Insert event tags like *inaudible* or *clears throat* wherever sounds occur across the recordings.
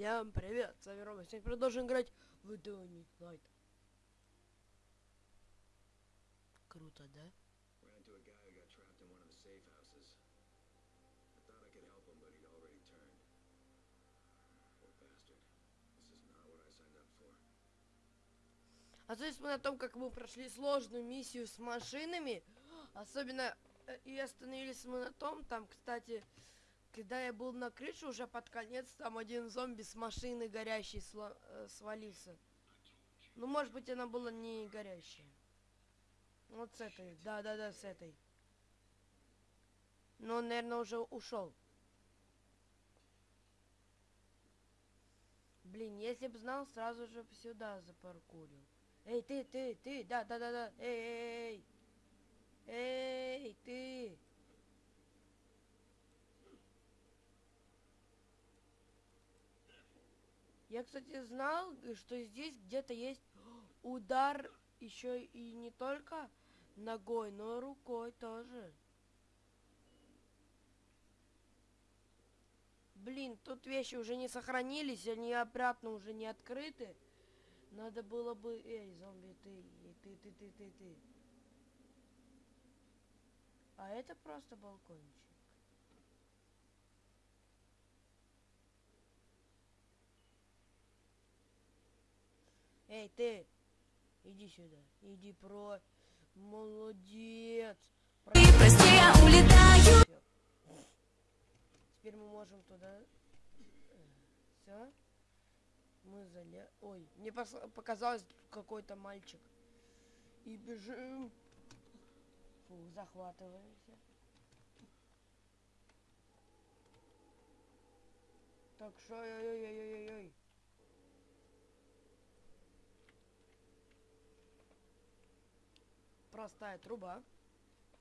Всем привет, с вами Рома. Сегодня продолжим играть в Dying Light. Круто, да? А то есть мы на том, как мы прошли сложную миссию с машинами. *gasps* Особенно э, и остановились мы на том, там, кстати, когда я был на крыше уже под конец, там один зомби с машины горящей э, свалился. Ну, может быть, она была не горящая. Вот с этой, да-да-да, с этой. Но он, наверное, уже ушел. Блин, если бы знал, сразу же сюда запаркурил. Эй, ты, ты, ты, да, да, да, да, эй, эй, эй, эй, ты. Я, кстати, знал, что здесь где-то есть удар еще и не только ногой, но рукой тоже. Блин, тут вещи уже не сохранились, они обратно уже не открыты. Надо было бы... Эй, зомби, ты, ты, ты, ты, ты, ты. А это просто балкончик. Эй, ты! Иди сюда. Иди про... Молодец! Про- Прости, я улетаю. Всё. Теперь мы можем туда... Все. Мы заля... Ой, мне пос- показалось какой-то мальчик. И бежим. Фу, захватываемся. Так что, ой-ой-ой-ой-ой. Простая труба.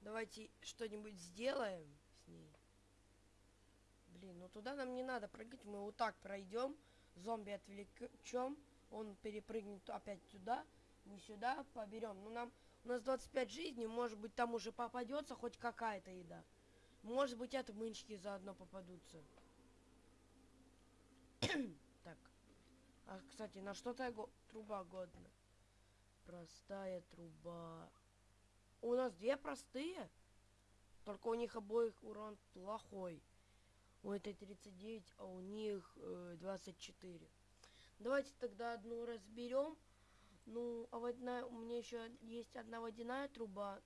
Давайте что-нибудь сделаем с ней. Блин, ну туда нам не надо прыгать, мы вот так пройдем, зомби отвлечем, он перепрыгнет опять туда, мы сюда поберем. Ну нам, у нас 25 жизней, может быть там уже попадется хоть какая-то еда. Может быть отмычки заодно попадутся. *coughs* так. А, кстати, на что-то труба годна. Простая труба. У нас две простые. Только у них обоих урон плохой. У этой 39, а у них э, 24. Давайте тогда одну разберем. Ну, а водяная, у меня еще есть одна водяная труба.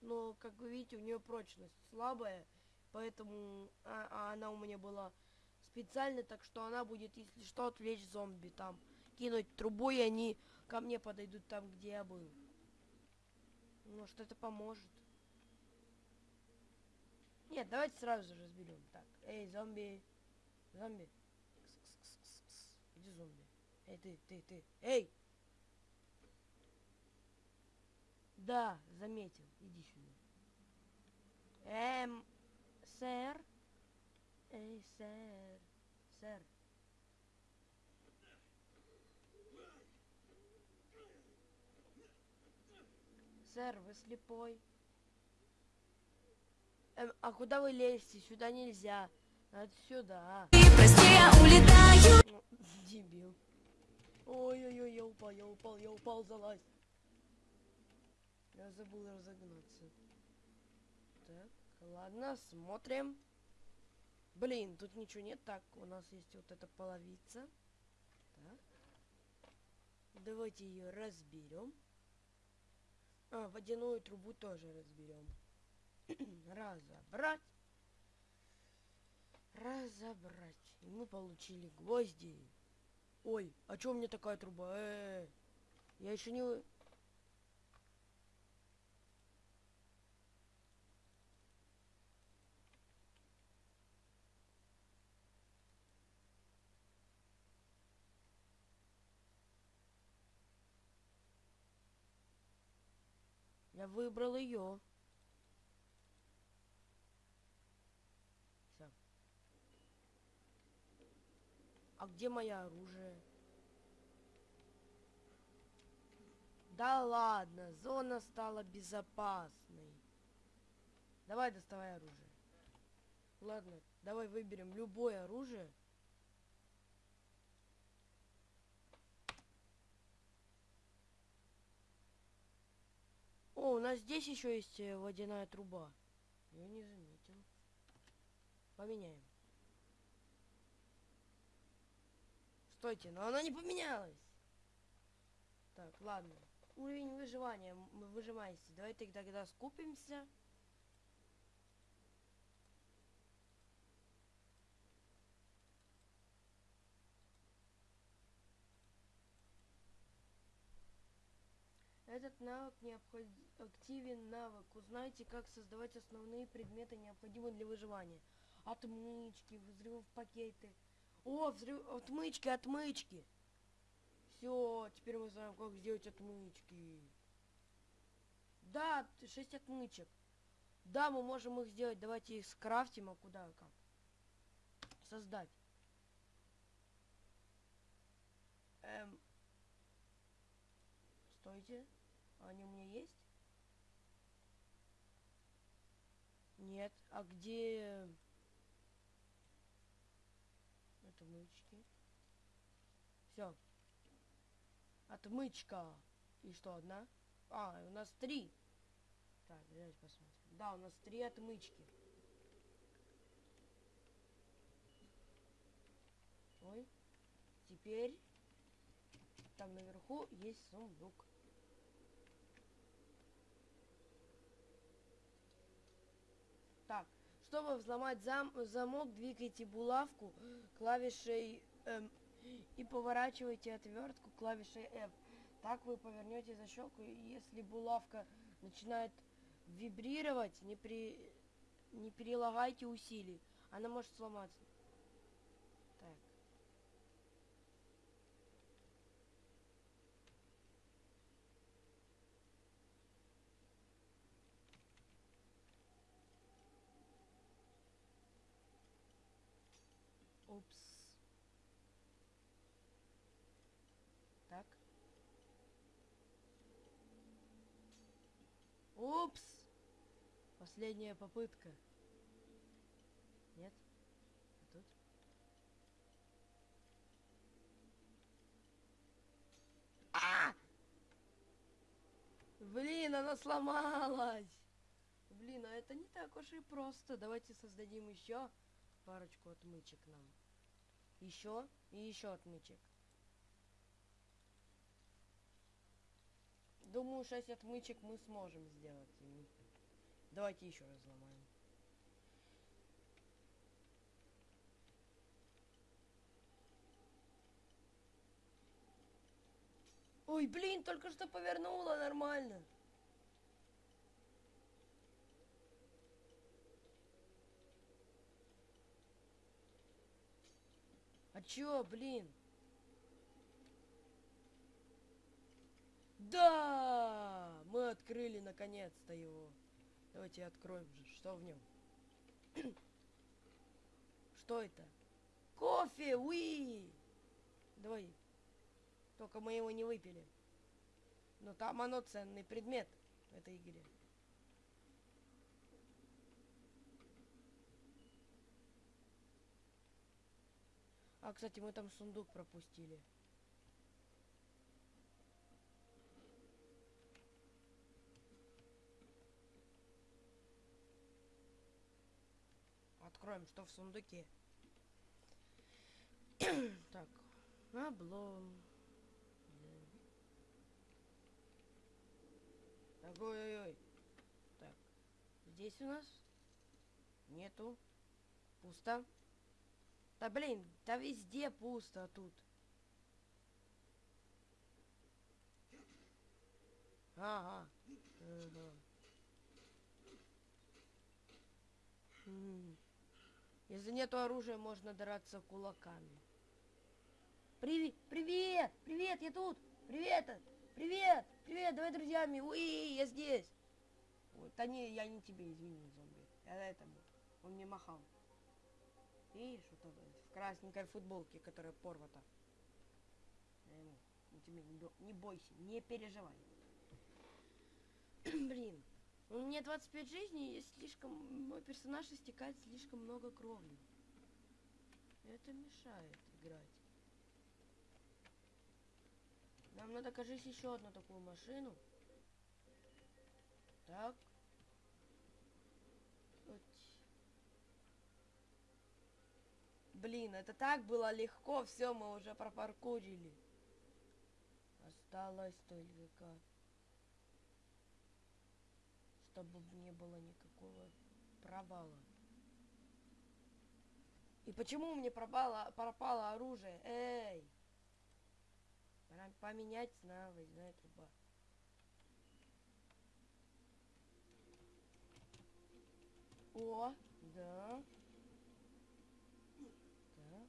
Но, как вы видите, у нее прочность слабая. Поэтому а, а она у меня была специально, так что она будет, если что, отвлечь зомби там. Кинуть трубу, и они ко мне подойдут там, где я был. Может, это поможет. Нет, давайте сразу же разберем. Так, эй, зомби. Зомби. Кс-кс-кс-кс-кс. Иди, зомби. Эй, ты, ты, ты. Эй! Да, заметил. Иди сюда. Эм, сэр? Эй, сэр. Сэр. Сэр, вы слепой. Эм, а куда вы лезете? Сюда нельзя. Надо сюда. Прости, я улетаю. Ну, дебил. Ой-ой-ой, я упал, я упал, я упал, залазь. Я забыл разогнаться. Так, ладно, смотрим. Блин, тут ничего нет. Так, у нас есть вот эта половица. Так. Давайте ее разберем. А, водяную трубу тоже разберем. *clears throat* Разобрать. Разобрать. И мы получили гвозди. Ой, а чё у меня такая труба? Э, -э, -э. Я еще не... Я выбрал ее. Всё. А где мое оружие? Да ладно, зона стала безопасной. Давай доставай оружие. Ладно, давай выберем любое оружие. У нас здесь еще есть э, водяная труба. Я не заметил. Поменяем. Стойте, но она не поменялась. Так, ладно. Уровень выживания. Мы выжимаемся. Давайте тогда скупимся. Этот навык необход- активен навык. Узнайте, как создавать основные предметы, необходимые для выживания. Отмычки, взрыв пакеты. О, взрыв, отмычки, отмычки. Все, теперь мы знаем, как сделать отмычки. Да, т- шесть отмычек. Да, мы можем их сделать. Давайте их скрафтим, а куда, как? Создать. Эм. Стойте. Они у меня есть? Нет. А где... Отмычки. Все. Отмычка. И что, одна? А, у нас три. Так, давайте посмотрим. Да, у нас три отмычки. Ой. Теперь там наверху есть сундук. Так, чтобы взломать зам замок, двигайте булавку клавишей эм, и поворачивайте отвертку клавишей F. Так вы повернете защелку, и если булавка начинает вибрировать, не, при... не прилагайте усилий. Она может сломаться. Так. Упс. Так. Упс. Последняя попытка. Нет? А тут? А! Блин, она сломалась. Блин, а это не так уж и просто. Давайте создадим еще парочку отмычек нам. Еще и еще отмычек. Думаю, 6 отмычек мы сможем сделать. Давайте еще раз взломаем. Ой, блин, только что повернула нормально. А чё, блин? Да! Мы открыли наконец-то его. Давайте откроем же, что в нем. *clears throat* Что это? Кофе, уи! Давай. Только мы его не выпили. Но там оно ценный предмет в этой игре. А, кстати, мы там сундук пропустили. Откроем, что в сундуке. *clears throat* так, облом. Так, ой-ой-ой. Так, здесь у нас нету. Пусто. Да блин, да везде пусто тут. Ага. М. Если нету оружия, можно драться кулаками. Привет, привет, привет, я тут. Привет, привет, привет, давай друзьями. Уи, я здесь. Ой, да не, я не тебе, извини, зомби. Я этому. Он мне махал. Видишь, вот это, в красненькой футболке, которая порвата. Ну тебе не, не бойся, не переживай. *clears throat* Блин, у меня 25 жизней, и слишком, мой персонаж истекает слишком много крови. Это мешает играть. Нам надо, кажись, еще одну такую машину. Так. Вот. Блин, это так было легко, все, мы уже пропаркурили. Осталось только, чтобы не было никакого провала. И почему мне пропало, пропало оружие? Эй! Пора поменять на выездная труба. О, да. Так.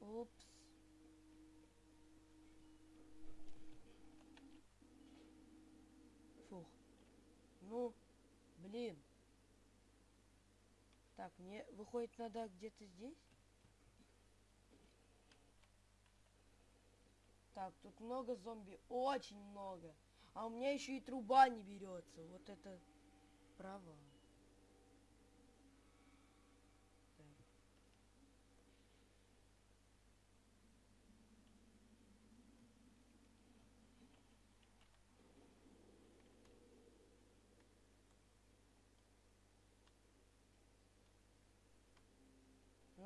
Упс. Фух. Ну, блин. Так, мне выходит надо где-то здесь? Так, тут много зомби, очень много. А у меня еще и труба не берется. Вот это провал. Так.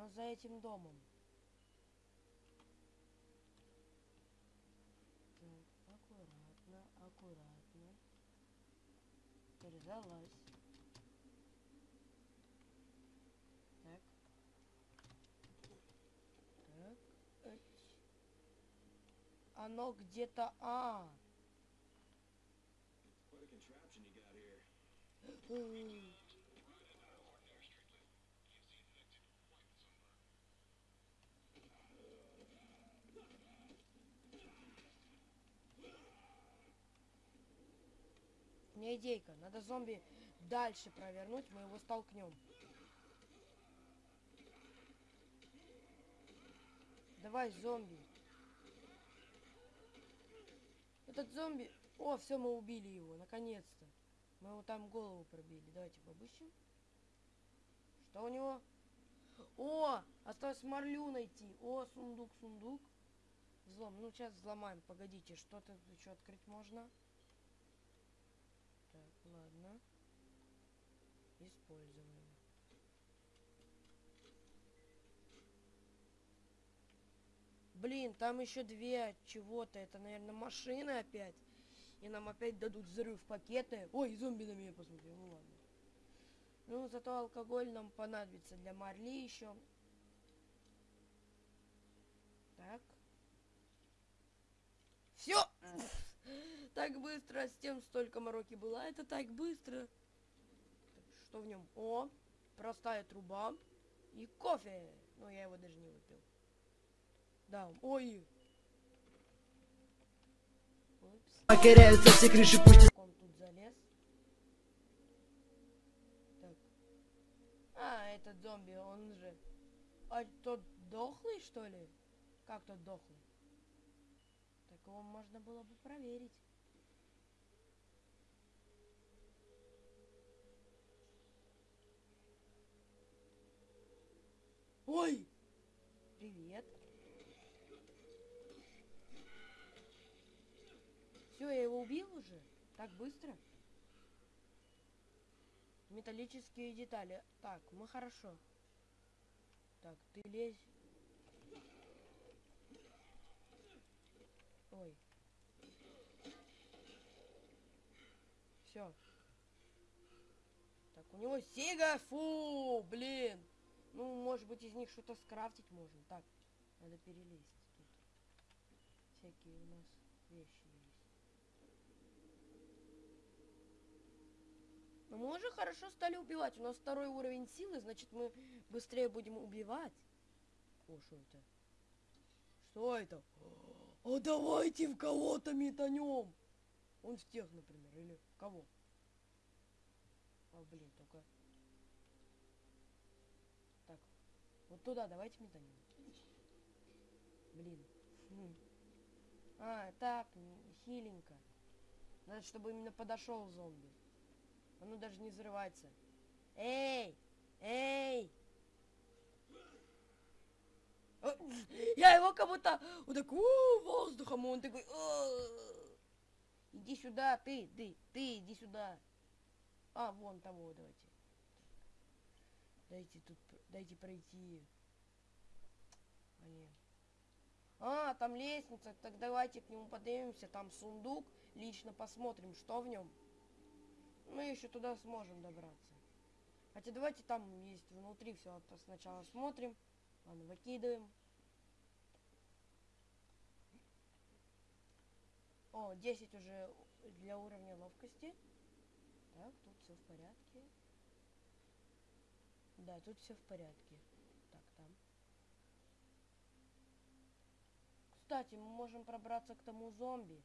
Но за этим домом. Так, аккуратно, аккуратно. Передалась. Так. Так. эть. Оно где-то... А! What a contraption you got here. Меня идейка. Надо зомби дальше провернуть, мы его столкнем. Давай, зомби. Этот зомби... О, все, мы убили его, наконец-то. Мы его там голову пробили. Давайте побыщем. Что у него? О, осталось марлю найти. О, сундук, сундук. Взлом. Ну, сейчас взломаем. Погодите, что-то еще открыть можно. Так, ладно. Используем. Блин, там еще две чего-то. Это, наверное, машины опять. И нам опять дадут взрыв пакеты. Ой, зомби на меня посмотрел. Ну ладно. Ну, зато алкоголь нам понадобится для Марли еще. Так. Все! *laughs* Так быстро, с тем столько мороки было. Это так быстро. Что в нем? О, простая труба и кофе. Ну, я его даже не выпил. Да, ой. Покоряются все крыши, пусть он тут залез? Так. А, этот зомби, он же... А тот дохлый, что ли? Как тот дохлый? Так его можно было бы проверить. Ой! Привет. Все, я его убил уже? Так быстро? Металлические детали. Так, мы хорошо. Так, ты лезь. Ой. Все. Так, у него Сега, фу, блин. Ну, может быть, из них что-то скрафтить можно. Так, надо перелезть тут. Всякие у нас вещи есть. Но мы уже хорошо стали убивать. У нас второй уровень силы, значит, мы быстрее будем убивать. О, что это? Что это? О, давайте в кого-то метанем. Он в тех, например, или в кого? А, блин, только... Так, вот туда давайте метанем. Блин. Хм. А, так, хиленько. Надо, чтобы именно подошел зомби. Оно даже не взрывается. Эй! Эй! О, Я его как будто вот так «У, воздухом, он такой «Э». Иди сюда, ты, ты, ты, иди сюда. А, вон того, давайте. Дайте тут, дайте пройти. А, нет. А, там лестница, так давайте к нему поднимемся, там сундук, лично посмотрим, что в нем. Мы еще туда сможем добраться. Хотя давайте там есть внутри все сначала смотрим. Ладно, выкидываем. О, 10 уже для уровня ловкости. Так, тут все в порядке. Да, тут все в порядке. Так, там. Кстати, мы можем пробраться к тому зомби.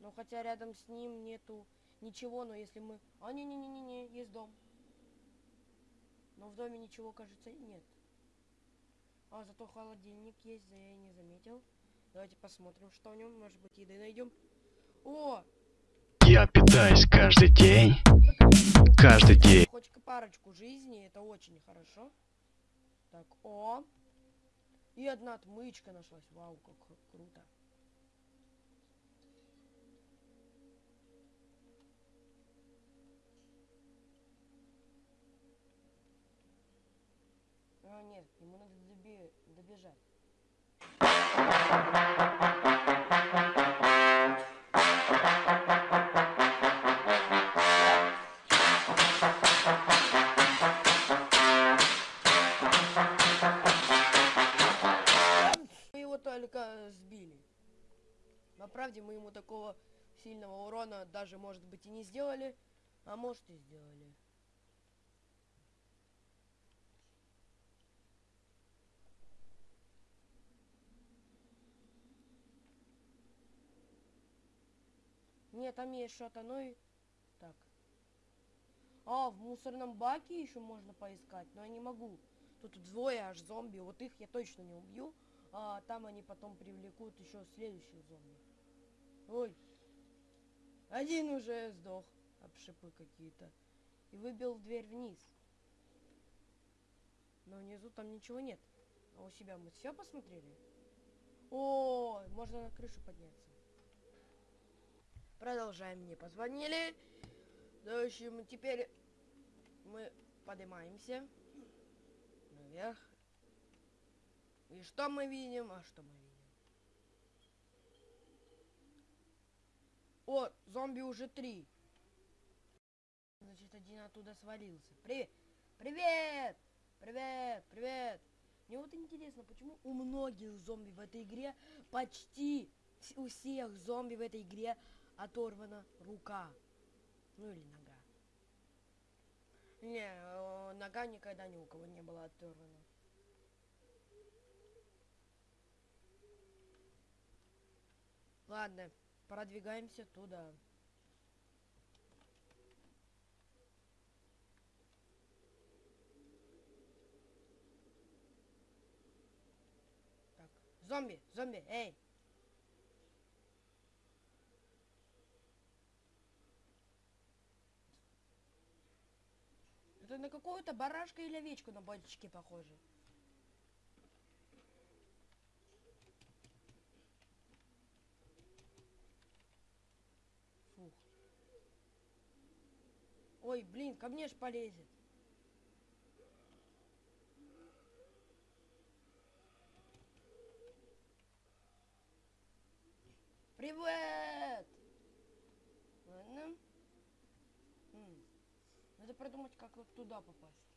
Но хотя рядом с ним нету ничего, но если мы... А, не-не-не-не, есть дом. Но в доме ничего, кажется, нет. А, зато холодильник есть, я и не заметил. Давайте посмотрим, что в нем. Может быть, еды найдем. О! Я питаюсь каждый день. Каждый день. Хоть парочку жизней, это очень хорошо. Так, о! И одна отмычка нашлась. Вау, как кру- круто. А, нет, ему надо добежать. Правде мы ему такого сильного урона даже, может быть, и не сделали, а может и сделали. Нет, там есть что-то, ну. Так. А, в мусорном баке еще можно поискать, но я не могу. Тут двое аж зомби, вот их я точно не убью. А там они потом привлекут еще следующих зомби. Ой. Один уже сдох. Об шипы какие-то. И выбил дверь вниз. Но внизу там ничего нет. А у себя мы все посмотрели? О, можно на крышу подняться. Продолжаем. Мне позвонили. В общем, теперь мы поднимаемся наверх. И что мы видим? А что мы видим? О, зомби уже три. Значит, один оттуда свалился. Привет! Привет! Привет! Привет! Мне вот интересно, почему у многих зомби в этой игре, почти у всех зомби в этой игре оторвана рука. Ну или нога. Не, э, нога никогда ни у кого не была оторвана. Ладно, продвигаемся туда. Так, зомби, зомби, эй! Это на какую-то барашка или овечку на бочке похоже. Фух. Ой, блин, ко мне ж полезет. Привет! Ладно. Надо продумать, как вот туда попасть.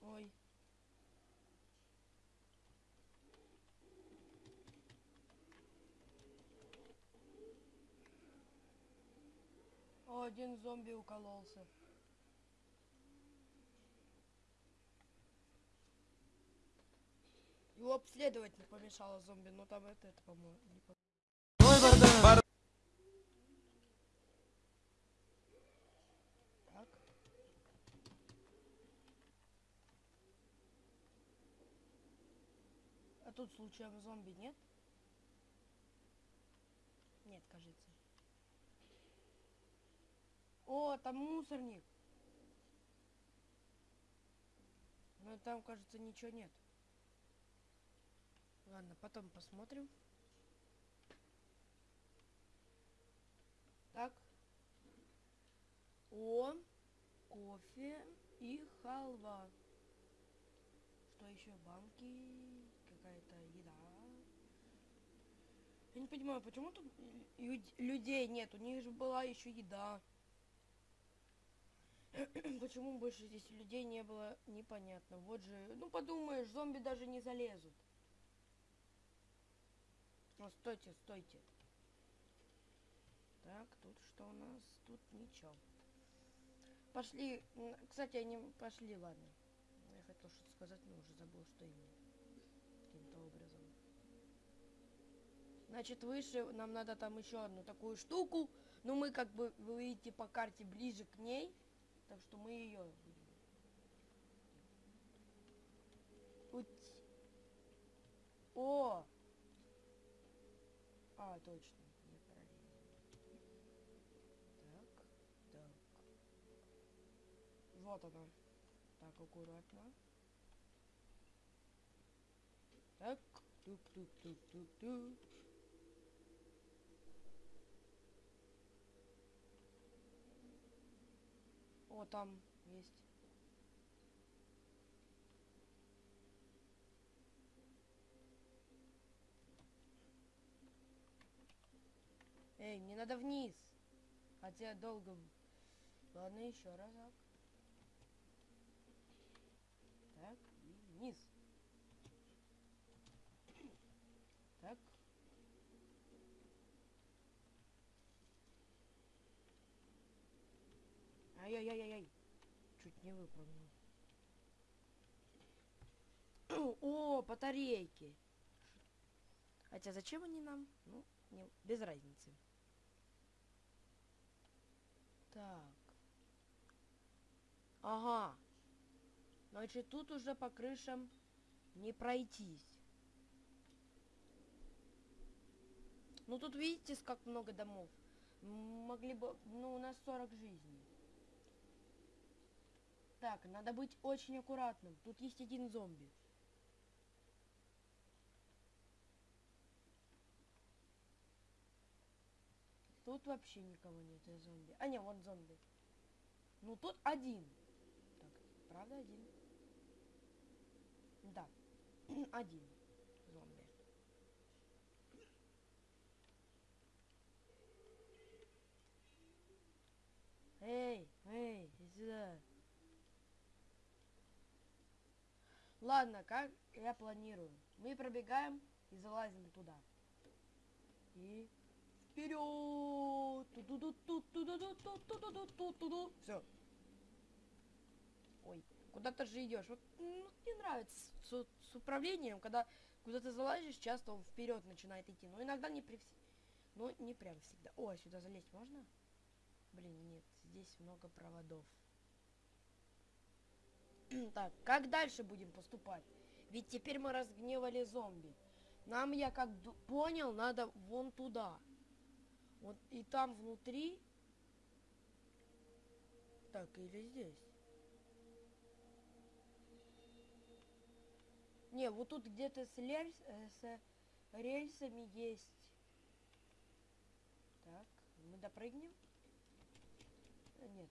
Ой. О, один зомби укололся. Его обследовать не помешало зомби, но там это, это по-моему, не. А тут случаем зомби нет? Нет, кажется. О, там мусорник. Но там, кажется, ничего нет. Ладно, потом посмотрим. Так. О, кофе и халва. Что еще? Банки, какая-то еда. Я не понимаю, почему тут лю- людей нет? У них же была еще еда. *clears throat* Почему больше здесь людей не было, непонятно. Вот же, ну подумаешь, зомби даже не залезут. О, стойте, стойте. Так, тут что у нас? Тут ничего. Пошли. Кстати, они пошли, ладно. Я хотел что-то сказать, но уже забыл, что именно. Каким-то образом. Значит, выше нам надо там еще одну такую штуку. Но мы, как бы, вы видите по карте, ближе к ней. Так что мы ее О! А, точно. Не. Так, так. Вот она. Так, аккуратно. Так, тук-тук-тук-тук-тук. О, там есть. Эй, мне надо вниз. Хотя долго... Ладно, еще разок. Так, и вниз. Так. Ай-яй-яй-яй. Чуть не выпрыгнул. *clears throat* О, батарейки. Хотя зачем они нам? Ну, не, без разницы. Так. Ага. Значит, тут уже по крышам не пройтись. Ну, тут видите, как много домов. Могли бы... Ну, у нас 40 жизней. Так, надо быть очень аккуратным. Тут есть один зомби. Тут вообще никого нет из зомби. А, не, вон зомби. Ну, тут один. Так, правда один? Да, *clears throat* один зомби. Эй, эй, иди сюда. Ладно, как я планирую. Мы пробегаем и залазим туда. И вперед! Все. Ой, куда ты же идешь? Вот ну, мне нравится с, с- управлением, когда куда ты залазишь, часто он вперед начинает идти. Но иногда не при Ну, не прям всегда. О, сюда залезть можно? Блин, нет, здесь много проводов. Так, как дальше будем поступать? Ведь теперь мы разгневали зомби. Нам, я как понял, надо вон туда. Вот и там внутри... Так, или здесь? Не, вот тут где-то с, лельс- э, с рельсами есть. Так, мы допрыгнем? Э, Нет,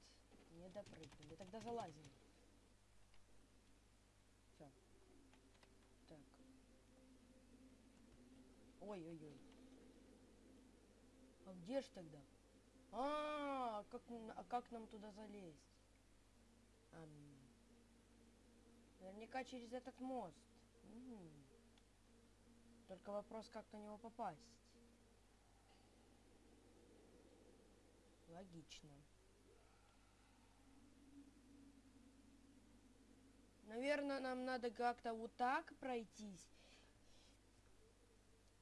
не допрыгнули. Тогда залазим. Все. Так. Ой-ой-ой. А где ж тогда? А, как, м- а как нам туда залезть? Ам. Наверняка через этот мост. Мгм. Только вопрос, как на него попасть. Логично. Наверное, нам надо как-то вот так пройтись.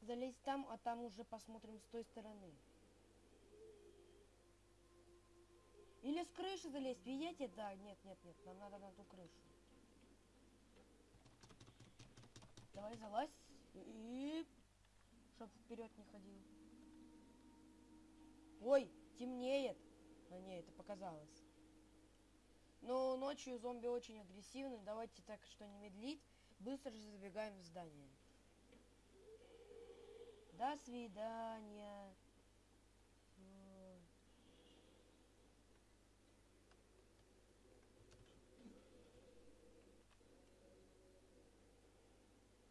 Залезть там, а там уже посмотрим с той стороны. Или с крыши залезть, видите? Да, нет, нет, нет, нам надо на ту крышу. Давай залазь и... Чтоб вперед не ходил. Ой, темнеет. А не, это показалось. Но ночью зомби очень агрессивны. Давайте так, что не медлить. Быстро же забегаем в здание. До свидания.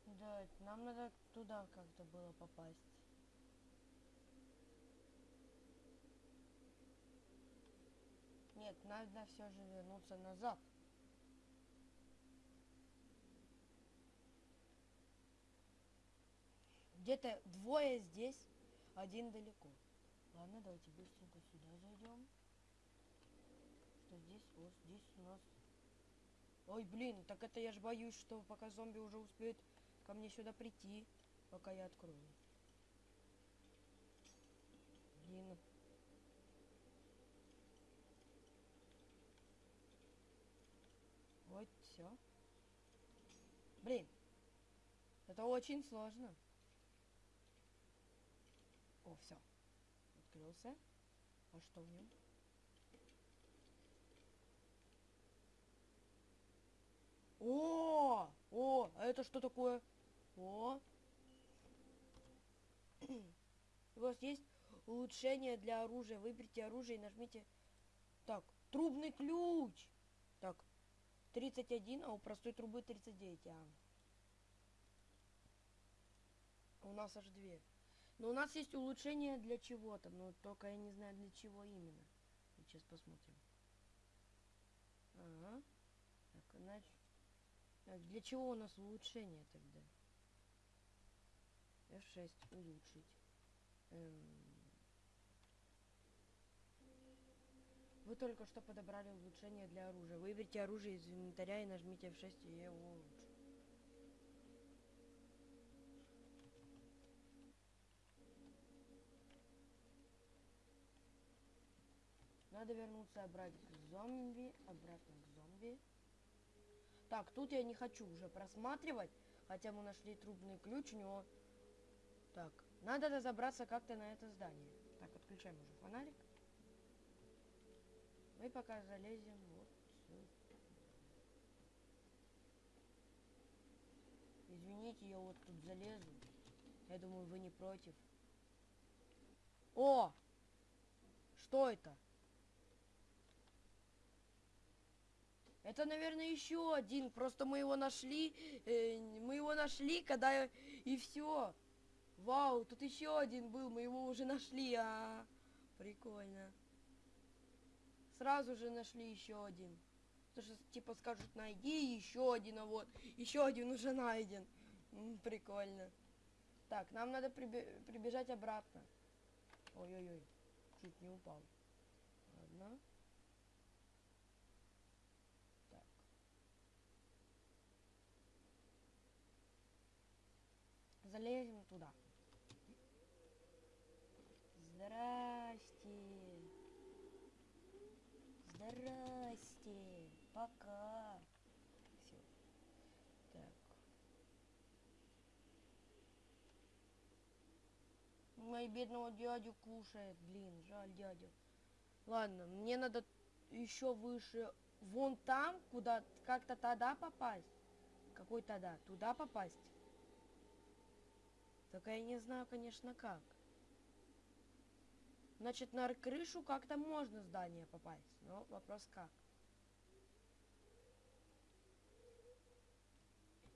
Да, нам надо туда как-то было попасть. Нет, надо все же вернуться назад. Где-то двое здесь, один далеко. Ладно, давайте быстренько сюда зайдем. Что здесь? Вот здесь у нас... Ой, блин, так это я ж боюсь, что пока зомби уже успеют ко мне сюда прийти, пока я открою. Блин. Вот все. Блин. Это очень сложно. О, все. Открылся. А что в нем? О! О! А это что такое? О! *clears throat* У вас есть улучшение для оружия. Выберите оружие и нажмите... Так, трубный ключ! Так, 31, а у простой трубы 39. А. У нас аж две. Но у нас есть улучшение для чего-то, но только я не знаю для чего именно. Сейчас посмотрим. Ага. Так, иначе... Для чего у нас улучшение тогда? F6 улучшить. Эм. Вы только что подобрали улучшение для оружия. Выберите оружие из инвентаря и нажмите F6 и его улучшу. Надо вернуться обратно к зомби, обратно к зомби. Так, тут я не хочу уже просматривать, хотя мы нашли трубный ключ, у него... Так, надо разобраться как-то на это здание. Так, отключаем уже фонарик. Мы пока залезем вот сюда. Извините, я вот тут залезу. Я думаю, вы не против. О! Что это? Это, наверное, еще один. Просто мы его нашли. э, мы его нашли, когда и все. Вау, тут еще один был. Мы его уже нашли. А, прикольно. Сразу же нашли еще один. Потому что типа скажут, найди еще один, а вот еще один уже найден. М, прикольно. Так, нам надо прибе- прибежать обратно. Ой-ой-ой, чуть не упал. Ладно. Так. Залезем туда. Здрасте. Здрасте. Пока. Все. Так. Мой бедного дядю кушает. Блин, жаль дядю. Ладно, мне надо еще выше. Вон там, куда как-то тогда попасть. Какой тогда? Туда попасть? Только я не знаю, конечно, как. Значит, на крышу как-то можно здание попасть. Но вопрос как.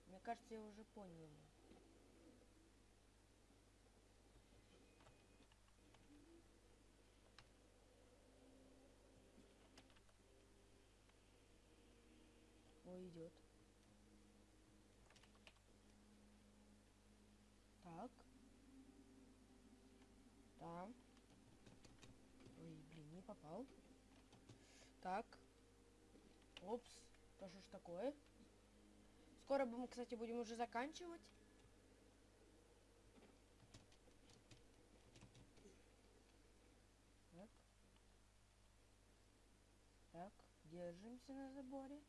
Мне кажется, я уже понял. Ой, идет. Так. Там. Ой, попал. Так. Опс. Да что ж такое? Скоро мы, кстати, будем уже заканчивать. Так. Так, держимся на заборе.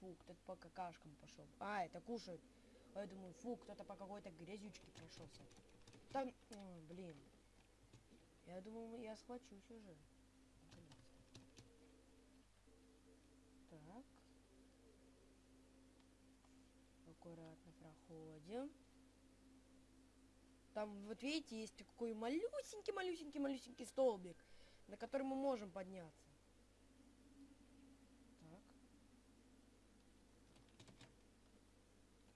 Фу, кто-то по какашкам пошел. А, это кушают. А я думаю, фу, кто-то по какой-то грязючке прошелся. Там, блин. Я думал, я схвачусь уже. Так. Аккуратно проходим. Там, вот видите, есть такой малюсенький-малюсенький-малюсенький столбик, на который мы можем подняться. Так.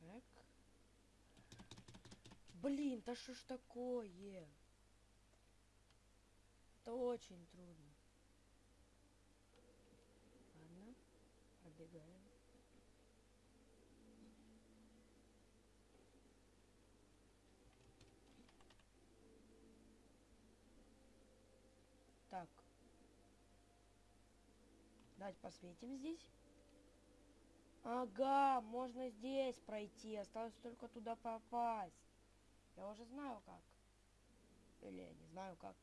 Так. Блин, да что ж такое? Это очень трудно. Ладно, пробегаем. Так. Давайте посветим здесь. Ага, можно здесь пройти. Осталось только туда попасть. Я уже знаю как. Или я не знаю как.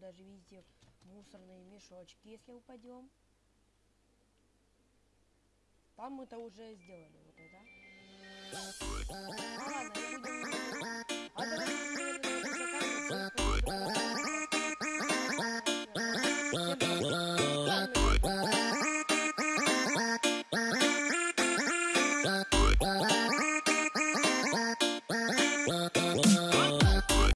даже видите мусорные мешочки, если упадем. Там мы-то уже сделали вот это. Ладно, будем...